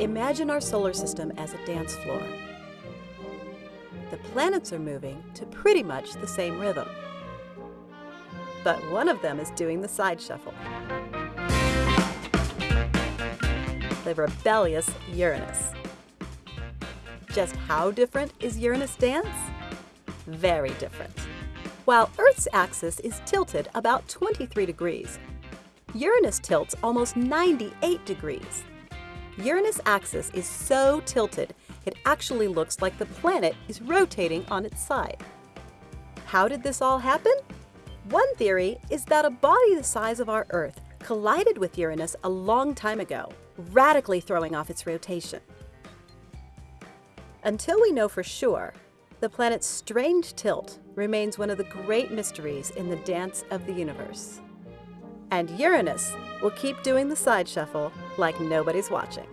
Imagine our solar system as a dance floor. The planets are moving to pretty much the same rhythm. But one of them is doing the side shuffle. The rebellious Uranus. Just how different is Uranus' dance? Very different. While Earth's axis is tilted about 23 degrees, Uranus tilts almost 98 degrees. Uranus' axis is so tilted, it actually looks like the planet is rotating on its side. How did this all happen? One theory is that a body the size of our Earth collided with Uranus a long time ago, radically throwing off its rotation. Until we know for sure, the planet's strange tilt remains one of the great mysteries in the dance of the universe. And Uranus will keep doing the side shuffle like nobody's watching.